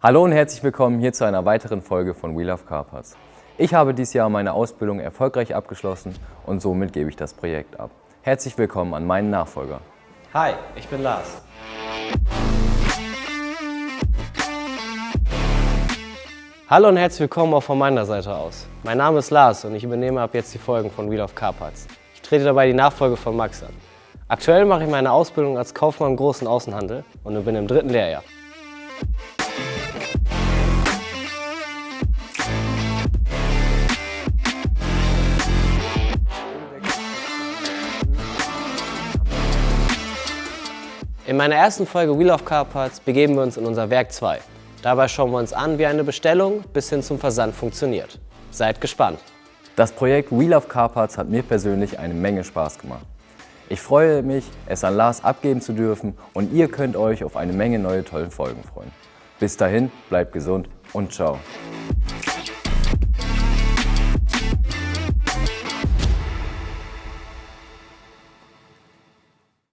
Hallo und herzlich willkommen hier zu einer weiteren Folge von We Love Car Parts. Ich habe dieses Jahr meine Ausbildung erfolgreich abgeschlossen und somit gebe ich das Projekt ab. Herzlich willkommen an meinen Nachfolger. Hi, ich bin Lars. Hallo und herzlich willkommen auch von meiner Seite aus. Mein Name ist Lars und ich übernehme ab jetzt die Folgen von Wheel of Car Parts. Ich trete dabei die Nachfolge von Max an. Aktuell mache ich meine Ausbildung als Kaufmann im großen Außenhandel und bin im dritten Lehrjahr. In meiner ersten Folge Wheel of Car Parts begeben wir uns in unser Werk 2. Dabei schauen wir uns an, wie eine Bestellung bis hin zum Versand funktioniert. Seid gespannt! Das Projekt Wheel of Car Parts hat mir persönlich eine Menge Spaß gemacht. Ich freue mich, es an Lars abgeben zu dürfen und ihr könnt euch auf eine Menge neue tolle Folgen freuen. Bis dahin, bleibt gesund und ciao!